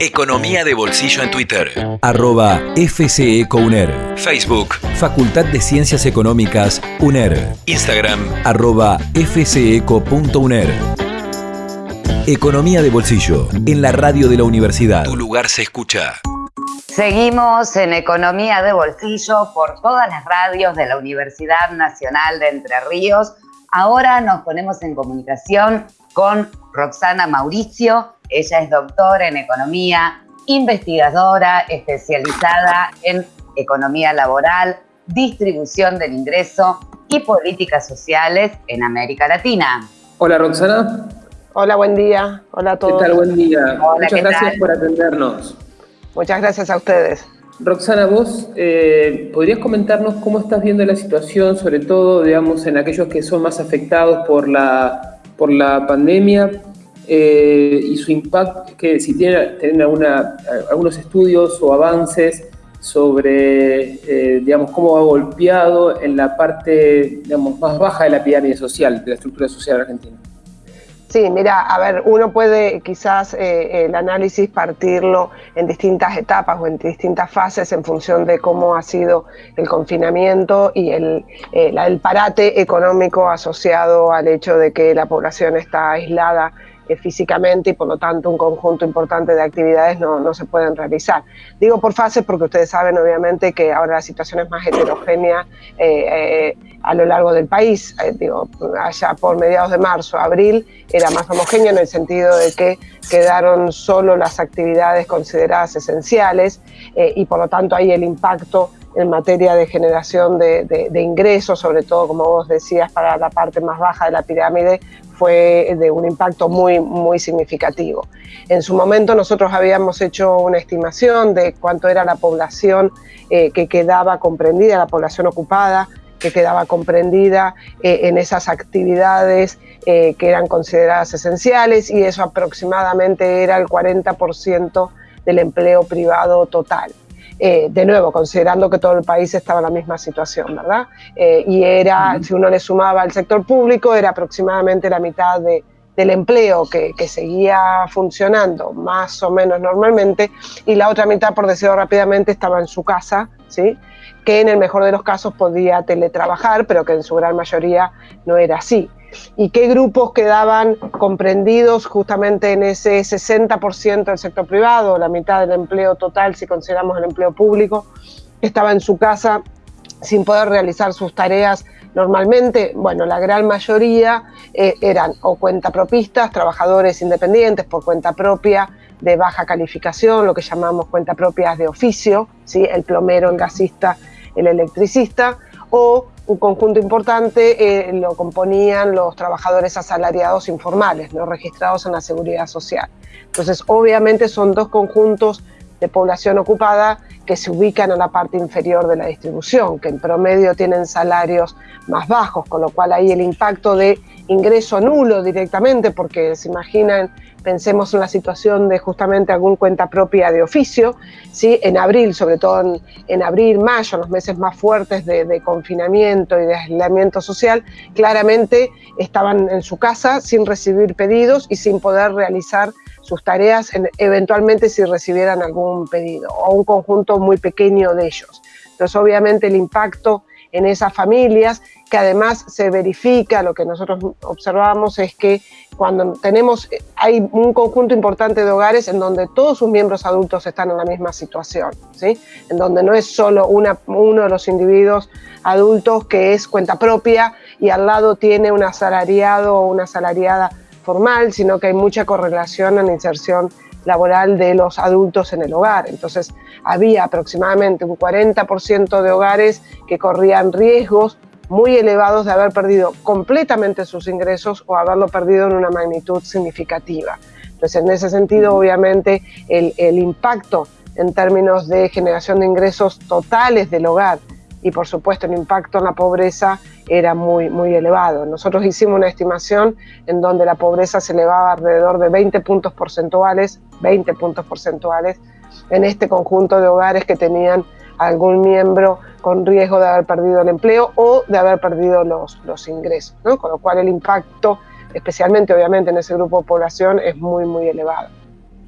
Economía de Bolsillo en Twitter. Arroba FCECOUNER. Facebook. Facultad de Ciencias Económicas UNER. Instagram. Arroba FCECO.UNER. Economía de Bolsillo. En la radio de la universidad. Tu lugar se escucha. Seguimos en Economía de Bolsillo por todas las radios de la Universidad Nacional de Entre Ríos. Ahora nos ponemos en comunicación con Roxana Mauricio. Ella es doctora en economía, investigadora especializada en economía laboral, distribución del ingreso y políticas sociales en América Latina. Hola Roxana. Hola, buen día. Hola a todos. ¿Qué tal? Buen día. Muchas gracias por atendernos. Muchas gracias a ustedes. Roxana, vos eh, podrías comentarnos cómo estás viendo la situación, sobre todo, digamos, en aquellos que son más afectados por la, por la pandemia eh, y su impacto, que si tienen, tienen alguna, algunos estudios o avances sobre, eh, digamos, cómo ha golpeado en la parte, digamos, más baja de la pirámide social, de la estructura social argentina. Sí, mira, a ver, uno puede quizás eh, el análisis partirlo en distintas etapas o en distintas fases en función de cómo ha sido el confinamiento y el, el parate económico asociado al hecho de que la población está aislada físicamente y por lo tanto un conjunto importante de actividades no, no, se pueden realizar. Digo por fases porque ustedes saben obviamente que ahora la situación es más heterogénea eh, eh, a lo largo del país. digo, allá por mediados de marzo, abril era más homogéneo en el sentido de que quedaron solo las actividades consideradas esenciales y por lo tanto ahí el impacto en materia de generación de, de, ingresos, sobre todo, como vos decías, para la parte más baja de la pirámide, fue de un impacto muy, muy significativo. En su momento nosotros habíamos hecho una estimación de cuánto era la población eh, que quedaba comprendida, la población ocupada, que quedaba comprendida eh, en esas actividades eh, que eran consideradas esenciales y eso aproximadamente era el 40% del empleo privado total. Eh, de nuevo, considerando que todo el país estaba en la misma situación, ¿verdad? Eh, y era, si uno le sumaba al sector público, era aproximadamente la mitad del empleo que, seguía funcionando más o menos normalmente, y la otra mitad, por decirlo rápidamente, estaba en su casa, ¿sí? que en el mejor de los casos podía teletrabajar, pero que en su gran mayoría no era así y qué grupos quedaban comprendidos justamente en ese 60% del sector privado, la mitad del empleo total si consideramos el empleo público, estaba en su casa sin poder realizar sus tareas normalmente, bueno, la gran mayoría eh, eran o cuentapropistas, trabajadores independientes por cuenta propia, de baja calificación, lo que llamamos cuenta propias de oficio, ¿sí? el plomero, el gasista, el electricista, o un conjunto importante eh, lo componían los trabajadores asalariados informales, no registrados en la seguridad social. Entonces, obviamente son dos conjuntos de población ocupada que se ubican en la parte inferior de la distribución, que en promedio tienen salarios más bajos, con lo cual ahí el impacto de ingreso nulo directamente, porque se imaginan pensemos en la situación de justamente algún cuenta propia de oficio, ¿sí? en abril, sobre todo en, abril, mayo, los meses más fuertes de, confinamiento y de aislamiento social, claramente estaban en su casa sin recibir pedidos y sin poder realizar sus tareas, eventualmente si recibieran algún pedido, o un conjunto muy pequeño de ellos. Entonces, obviamente, el impacto en esas familias, que además se verifica, lo que nosotros observamos es que cuando tenemos, hay un conjunto importante de hogares en donde todos sus miembros adultos están en la misma situación, ¿sí? en donde no es solo una, uno de los individuos adultos que es cuenta propia y al lado tiene un asalariado o una asalariada formal, sino que hay mucha correlación en la inserción laboral de los adultos en el hogar. Entonces, había aproximadamente un 40% de hogares que corrían riesgos muy elevados de haber perdido completamente sus ingresos o haberlo perdido en una magnitud significativa. Entonces, en ese sentido, obviamente, el, el impacto en términos de generación de ingresos totales del hogar y, por supuesto, el impacto en la pobreza era muy, muy elevado. Nosotros hicimos una estimación en donde la pobreza se elevaba alrededor de 20 puntos porcentuales, 20 puntos porcentuales, en este conjunto de hogares que tenían algún miembro con riesgo de haber perdido el empleo o de haber perdido los, los ingresos, ¿no? con lo cual el impacto, especialmente obviamente en ese grupo de población, es muy, muy elevado.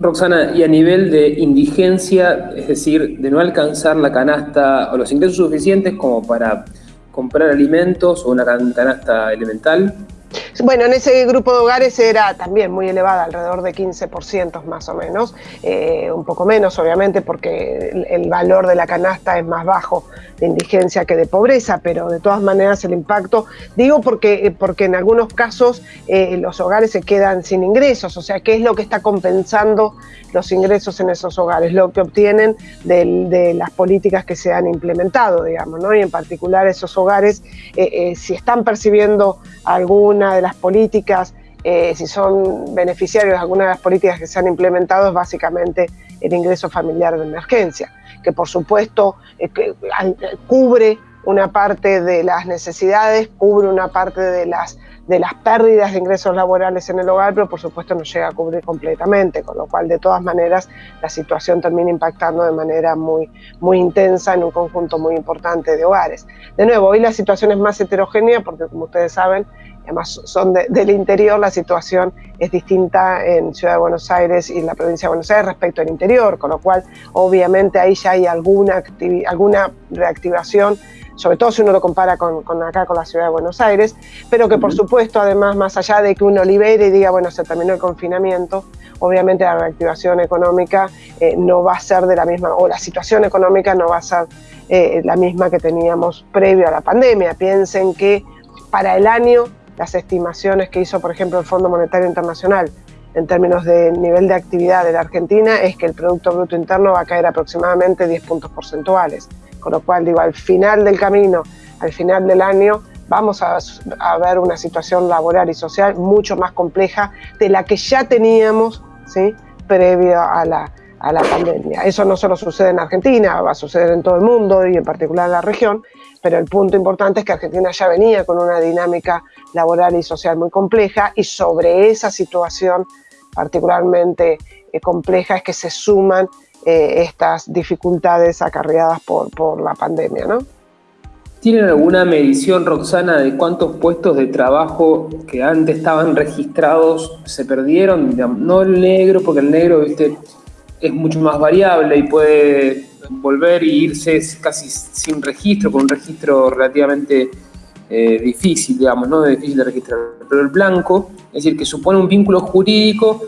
Roxana, y a nivel de indigencia, es decir, de no alcanzar la canasta o los ingresos suficientes como para comprar alimentos o una canasta elemental, bueno, en ese grupo de hogares era también muy elevada, alrededor de 15% más o menos, eh, un poco menos obviamente porque el, valor de la canasta es más bajo de indigencia que de pobreza, pero de todas maneras el impacto, digo porque, porque en algunos casos eh, los hogares se quedan sin ingresos, o sea, ¿qué es lo que está compensando los ingresos en esos hogares? Lo que obtienen de, las políticas que se han implementado, digamos, ¿no? Y en particular esos hogares, eh, si están percibiendo alguna de las políticas, eh, si son beneficiarios de alguna de las políticas que se han implementado, es básicamente el ingreso familiar de emergencia, que por supuesto eh, cubre una parte de las necesidades, cubre una parte de las, de las pérdidas de ingresos laborales en el hogar, pero por supuesto no llega a cubrir completamente, con lo cual de todas maneras la situación termina impactando de manera muy, muy intensa en un conjunto muy importante de hogares. De nuevo, hoy la situación es más heterogénea porque como ustedes saben, además son del interior, la situación es distinta en Ciudad de Buenos Aires y en la provincia de Buenos Aires respecto al interior, con lo cual obviamente ahí ya hay alguna, alguna reactivación sobre todo si uno lo compara con, acá, con la ciudad de Buenos Aires, pero que por supuesto, además, más allá de que uno libere y diga, bueno, se terminó el confinamiento, obviamente la reactivación económica eh, no va a ser de la misma, o la situación económica no va a ser eh, la misma que teníamos previo a la pandemia. Piensen que para el año las estimaciones que hizo, por ejemplo, el Fondo Monetario Internacional en términos de nivel de actividad de la Argentina es que el Producto Bruto Interno va a caer aproximadamente 10 puntos porcentuales. Con lo cual, digo, al final del camino, al final del año, vamos a, ver una situación laboral y social mucho más compleja de la que ya teníamos ¿sí? previo a la, a la pandemia. Eso no solo sucede en Argentina, va a suceder en todo el mundo y en particular en la región, pero el punto importante es que Argentina ya venía con una dinámica laboral y social muy compleja y sobre esa situación particularmente eh, compleja es que se suman eh, estas dificultades acarreadas por, por la pandemia. ¿no? ¿Tienen alguna medición, Roxana, de cuántos puestos de trabajo que antes estaban registrados se perdieron? No el negro, porque el negro ¿viste? Es mucho más variable y puede volver e irse casi sin registro, con un registro relativamente eh, difícil, digamos, no difícil de registrar. Pero el blanco, es decir, que supone un vínculo jurídico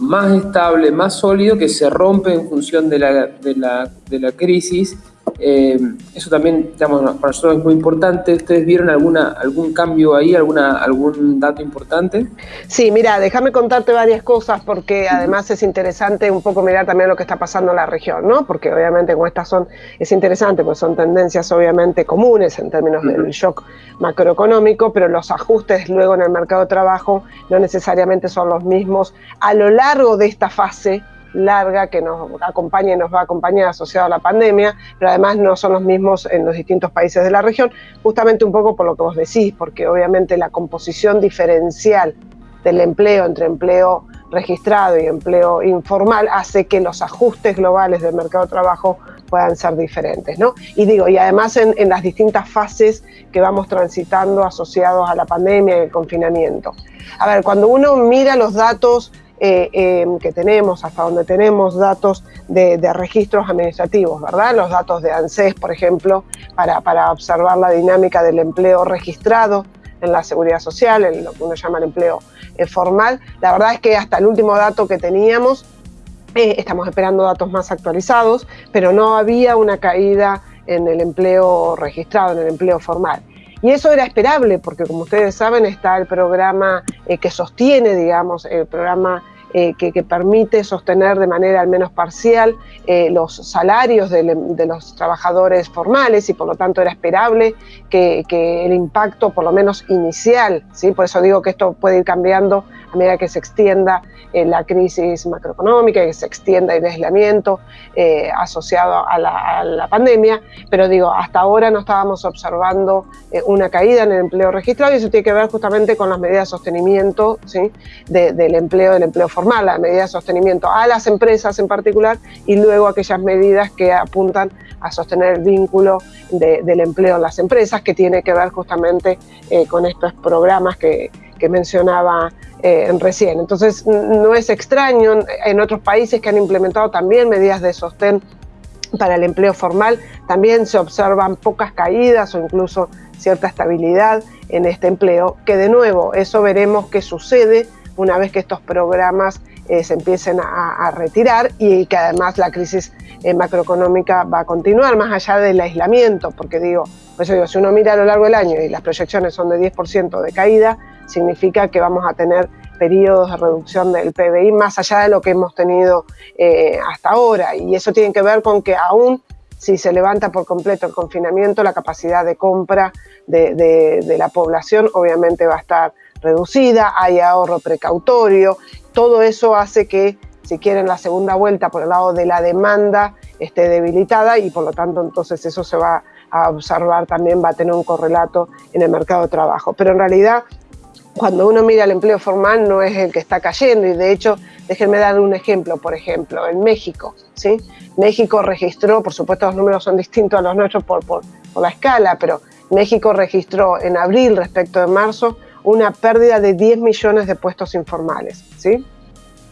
más estable, más sólido, que se rompe en función de la, de la, de la crisis eh, eso también, digamos, para nosotros es muy importante. ¿Ustedes vieron alguna, algún cambio ahí, alguna, algún dato importante? Sí, mira, déjame contarte varias cosas porque además es interesante un poco mirar también lo que está pasando en la región, ¿no? Porque obviamente como estas son, es interesante, pues son tendencias obviamente comunes en términos del shock macroeconómico, pero los ajustes luego en el mercado de trabajo no necesariamente son los mismos a lo largo de esta fase larga que nos acompaña y nos va a acompañar asociado a la pandemia, pero además no son los mismos en los distintos países de la región, justamente un poco por lo que vos decís, porque obviamente la composición diferencial del empleo entre empleo registrado y empleo informal hace que los ajustes globales del mercado de trabajo puedan ser diferentes, ¿no? Y digo, y además en, en las distintas fases que vamos transitando asociados a la pandemia y el confinamiento. A ver, cuando uno mira los datos eh, em, que tenemos, hasta donde tenemos datos de, registros administrativos, ¿verdad? Los datos de ANSES, por ejemplo, para, para, observar la dinámica del empleo registrado en la seguridad social, en lo que uno llama el empleo eh, formal. La verdad es que hasta el último dato que teníamos, eh, estamos esperando datos más actualizados, pero no había una caída en el empleo registrado, en el empleo formal. Y eso era esperable porque, como ustedes saben, está el programa que sostiene, digamos, el programa eh, que, permite sostener de manera al menos parcial eh, los salarios de, los trabajadores formales y por lo tanto era esperable que, el impacto por lo menos inicial, ¿sí? por eso digo que esto puede ir cambiando a medida que se extienda eh, la crisis macroeconómica, que se extienda el aislamiento asociado a la, pandemia, pero digo, hasta ahora no estábamos observando una caída en el empleo registrado y eso tiene que ver justamente con las medidas de sostenimiento ¿sí? del empleo, del empleo formal la medida de sostenimiento a las empresas en particular y luego aquellas medidas que apuntan a sostener el vínculo del empleo en las empresas, que tiene que ver justamente eh, con estos programas que, mencionaba eh, recién. Entonces, no es extraño en otros países que han implementado también medidas de sostén para el empleo formal, también se observan pocas caídas o incluso cierta estabilidad en este empleo, que de nuevo, eso veremos qué sucede una vez que estos programas eh, se empiecen a, retirar y que además la crisis eh, macroeconómica va a continuar más allá del aislamiento, porque digo, pues digo, si uno mira a lo largo del año y las proyecciones son de 10% de caída, significa que vamos a tener periodos de reducción del PBI más allá de lo que hemos tenido eh, hasta ahora. Y eso tiene que ver con que aún si se levanta por completo el confinamiento, la capacidad de compra de, la población obviamente va a estar reducida, hay ahorro precautorio, todo eso hace que, si quieren, la segunda vuelta por el lado de la demanda esté debilitada y por lo tanto entonces eso se va a observar también, va a tener un correlato en el mercado de trabajo. Pero en realidad cuando uno mira el empleo formal no es el que está cayendo y de hecho, déjenme dar un ejemplo, por ejemplo, en México, ¿sí? México registró, por supuesto los números son distintos a los nuestros por, por, la escala, pero México registró en abril respecto de marzo una pérdida de 10 millones de puestos informales, ¿sí?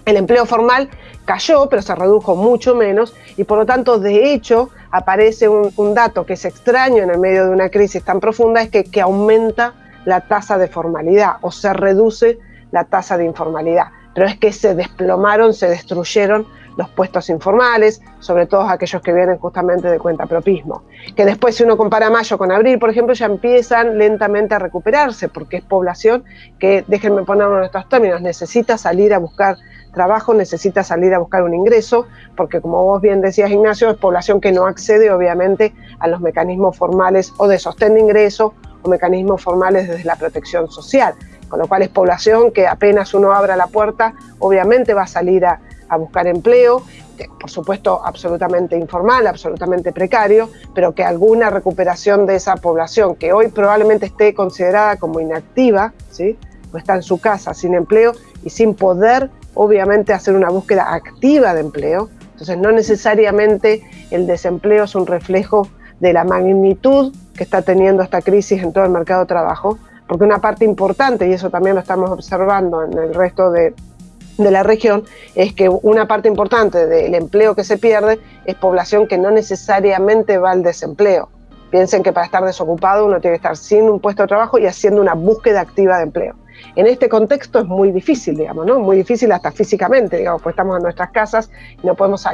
El empleo formal cayó, pero se redujo mucho menos y por lo tanto, de hecho, aparece un, un dato que es extraño en el medio de una crisis tan profunda, es que, que aumenta la tasa de formalidad o se reduce la tasa de informalidad. Pero es que se desplomaron, se destruyeron los puestos informales, sobre todo aquellos que vienen justamente de cuenta propismo. Que después, si uno compara mayo con abril, por ejemplo, ya empiezan lentamente a recuperarse, porque es población que, déjenme ponerlo en estos términos, necesita salir a buscar trabajo, necesita salir a buscar un ingreso, porque como vos bien decías, Ignacio, es población que no accede, obviamente, a los mecanismos formales o de sostén de ingreso o mecanismos formales desde la protección social, con lo cual es población que apenas uno abra la puerta, obviamente va a salir a, buscar empleo, por supuesto absolutamente informal, absolutamente precario, pero que alguna recuperación de esa población que hoy probablemente esté considerada como inactiva, ¿sí? o está en su casa sin empleo y sin poder obviamente hacer una búsqueda activa de empleo, entonces no necesariamente el desempleo es un reflejo de la magnitud que está teniendo esta crisis en todo el mercado de trabajo, porque una parte importante, y eso también lo estamos observando en el resto de, la región, es que una parte importante del empleo que se pierde es población que no necesariamente va al desempleo. Piensen que para estar desocupado uno tiene que estar sin un puesto de trabajo y haciendo una búsqueda activa de empleo. En este contexto es muy difícil, digamos, ¿no? Muy difícil hasta físicamente, digamos, pues estamos en nuestras casas y no podemos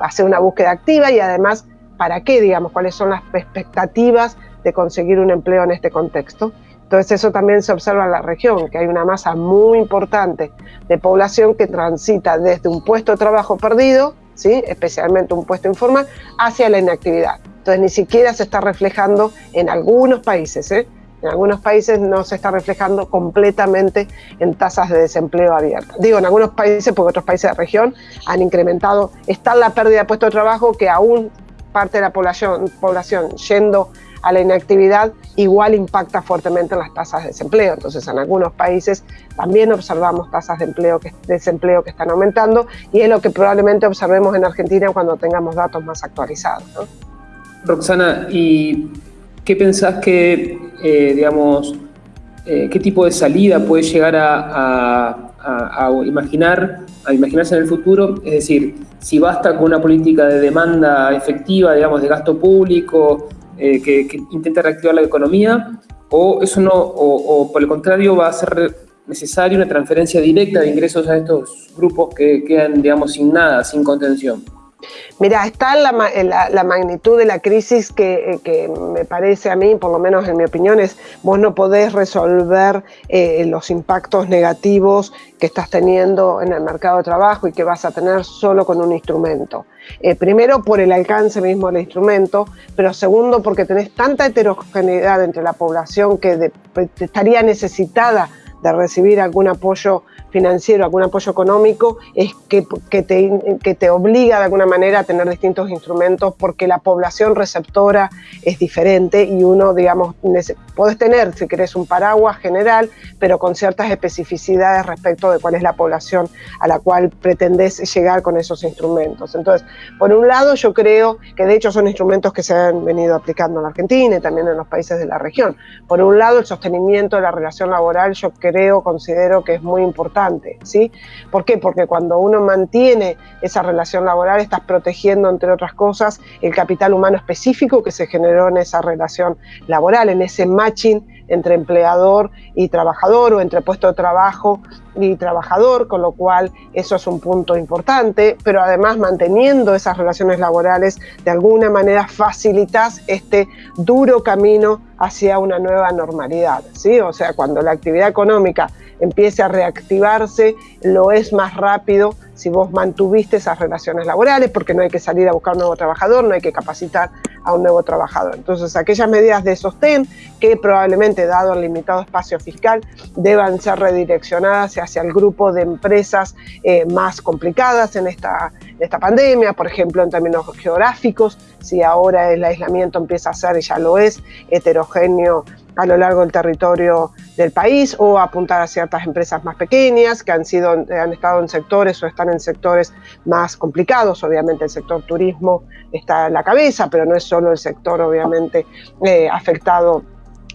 hacer una búsqueda activa y además para qué, digamos, cuáles son las expectativas de conseguir un empleo en este contexto. Entonces eso también se observa en la región, que hay una masa muy importante de población que transita desde un puesto de trabajo perdido, ¿sí? especialmente un puesto informal, hacia la inactividad. Entonces ni siquiera se está reflejando en algunos países, ¿eh? en algunos países no se está reflejando completamente en tasas de desempleo abiertas. Digo, en algunos países, porque otros países de la región han incrementado, está la pérdida de puestos de trabajo que aún parte de la población, población yendo a la inactividad, igual impacta fuertemente en las tasas de desempleo. Entonces, en algunos países también observamos tasas de empleo que, desempleo que están aumentando y es lo que probablemente observemos en Argentina cuando tengamos datos más actualizados. Roxana, ¿y qué pensás que, eh, digamos, eh, qué tipo de salida puede llegar a a, imaginar, a imaginarse en el futuro, es decir, si basta con una política de demanda efectiva, digamos, de gasto público, eh, que, intente reactivar la economía, o eso no, o, por el contrario va a ser necesaria una transferencia directa de ingresos a estos grupos que quedan, digamos, sin nada, sin contención. Mira, está la, la, magnitud de la crisis que, que, me parece a mí, por lo menos en mi opinión, es vos no podés resolver eh, los impactos negativos que estás teniendo en el mercado de trabajo y que vas a tener solo con un instrumento. Eh, primero por el alcance mismo del instrumento, pero segundo porque tenés tanta heterogeneidad entre la población que estaría necesitada de recibir algún apoyo financiero, algún apoyo económico, es que, que, te, que te obliga de alguna manera a tener distintos instrumentos porque la población receptora es diferente y uno, digamos, puedes tener, si querés, un paraguas general, pero con ciertas especificidades respecto de cuál es la población a la cual pretendés llegar con esos instrumentos. Entonces, por un lado, yo creo que de hecho son instrumentos que se han venido aplicando en la Argentina y también en los países de la región. Por un lado, el sostenimiento de la relación laboral, yo creo, considero que es muy importante ¿sí? ¿Por qué? Porque cuando uno mantiene esa relación laboral, estás protegiendo, entre otras cosas, el capital humano específico que se generó en esa relación laboral, en ese matching entre empleador y trabajador o entre puesto de trabajo y trabajador, con lo cual eso es un punto importante, pero además manteniendo esas relaciones laborales, de alguna manera facilitas este duro camino hacia una nueva normalidad, ¿sí? O sea, cuando la actividad económica empiece a reactivarse, lo es más rápido si vos mantuviste esas relaciones laborales, porque no hay que salir a buscar un nuevo trabajador, no hay que capacitar a un nuevo trabajador. Entonces, aquellas medidas de sostén que probablemente, dado el limitado espacio fiscal, deban ser redireccionadas hacia el grupo de empresas eh, más complicadas en esta, esta pandemia, por ejemplo, en términos geográficos, si ahora el aislamiento empieza a ser, y ya lo es, heterogéneo a lo largo del territorio del país o apuntar a ciertas empresas más pequeñas que han, sido, han estado en sectores o están en sectores más complicados. Obviamente el sector turismo está en la cabeza, pero no es solo el sector obviamente eh, afectado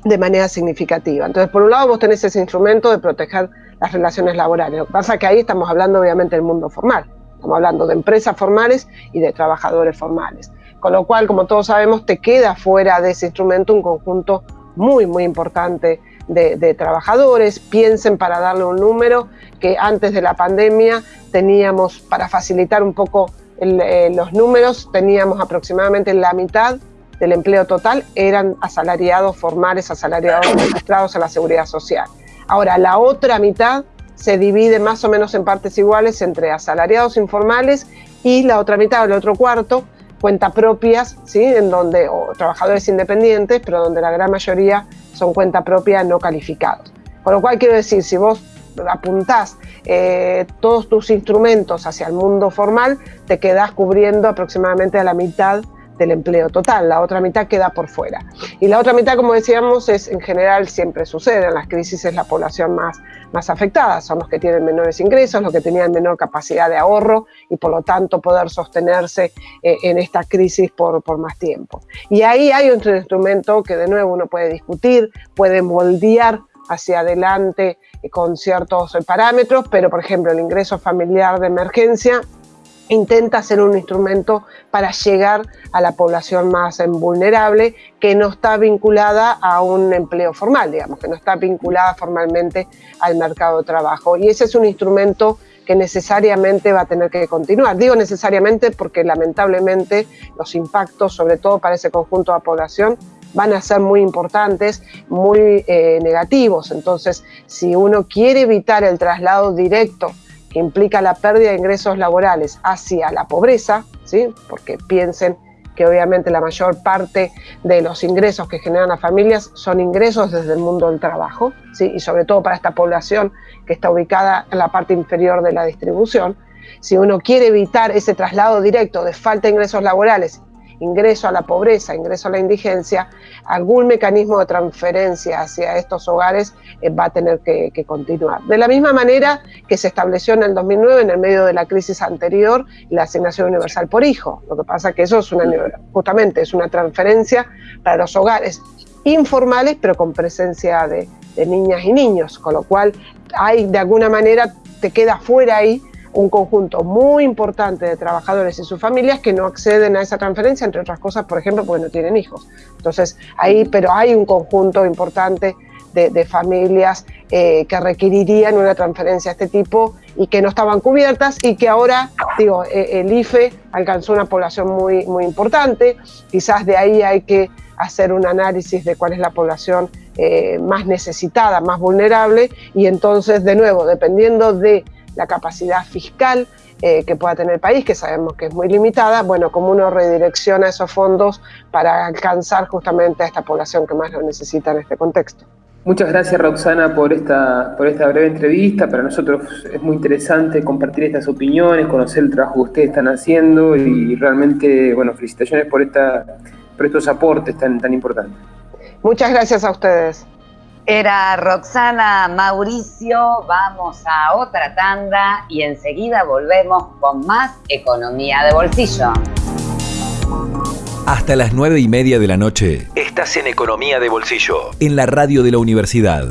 de manera significativa. Entonces, por un lado, vos tenés ese instrumento de proteger las relaciones laborales. Lo que pasa es que ahí estamos hablando obviamente del mundo formal. Estamos hablando de empresas formales y de trabajadores formales. Con lo cual, como todos sabemos, te queda fuera de ese instrumento un conjunto muy, muy importante de, trabajadores. Piensen para darle un número que antes de la pandemia teníamos, para facilitar un poco eh, los números, teníamos aproximadamente la mitad del empleo total eran asalariados formales, asalariados registrados a la seguridad social. Ahora, la otra mitad se divide más o menos en partes iguales entre asalariados informales y la otra mitad, el otro cuarto, cuentas propias, ¿sí? en donde, o trabajadores independientes, pero donde la gran mayoría son cuenta propia no calificados. Con lo cual quiero decir, si vos apuntás eh, todos tus instrumentos hacia el mundo formal, te quedás cubriendo aproximadamente a la mitad del empleo total, la otra mitad queda por fuera. Y la otra mitad, como decíamos, es en general siempre sucede, en las crisis es la población más, más afectada, son los que tienen menores ingresos, los que tenían menor capacidad de ahorro y por lo tanto poder sostenerse eh, en esta crisis por, por más tiempo. Y ahí hay otro instrumento que de nuevo uno puede discutir, puede moldear hacia adelante eh, con ciertos parámetros, pero por ejemplo el ingreso familiar de emergencia intenta ser un instrumento para llegar a la población más vulnerable que no está vinculada a un empleo formal, digamos, que no está vinculada formalmente al mercado de trabajo. Y ese es un instrumento que necesariamente va a tener que continuar. Digo necesariamente porque lamentablemente los impactos, sobre todo para ese conjunto de población, van a ser muy importantes, muy eh, negativos. Entonces, si uno quiere evitar el traslado directo que implica la pérdida de ingresos laborales hacia la pobreza, ¿sí? porque piensen que obviamente la mayor parte de los ingresos que generan las familias son ingresos desde el mundo del trabajo, ¿sí? y sobre todo para esta población que está ubicada en la parte inferior de la distribución. Si uno quiere evitar ese traslado directo de falta de ingresos laborales ingreso a la pobreza, ingreso a la indigencia, algún mecanismo de transferencia hacia estos hogares eh, va a tener que, continuar. De la misma manera que se estableció en el 2009, en el medio de la crisis anterior, la asignación universal por hijo. Lo que pasa es que eso es una, justamente es una transferencia para los hogares informales, pero con presencia de, de niñas y niños, con lo cual hay de alguna manera te queda fuera ahí un conjunto muy importante de trabajadores y sus familias que no acceden a esa transferencia, entre otras cosas, por ejemplo, porque no tienen hijos. Entonces, ahí, pero hay un conjunto importante de, familias eh, que requerirían una transferencia de este tipo y que no estaban cubiertas y que ahora, digo, eh, el IFE alcanzó una población muy, muy importante, quizás de ahí hay que hacer un análisis de cuál es la población eh, más necesitada, más vulnerable y entonces, de nuevo, dependiendo de la capacidad fiscal eh, que pueda tener el país, que sabemos que es muy limitada, bueno, como uno redirecciona esos fondos para alcanzar justamente a esta población que más lo necesita en este contexto. Muchas gracias Roxana por esta, por esta breve entrevista. Para nosotros es muy interesante compartir estas opiniones, conocer el trabajo que ustedes están haciendo y realmente, bueno, felicitaciones por, esta, por estos aportes tan, tan importantes. Muchas gracias a ustedes. Era Roxana Mauricio, vamos a otra tanda y enseguida volvemos con más economía de bolsillo. Hasta las nueve y media de la noche. Estás en Economía de Bolsillo. En la radio de la universidad.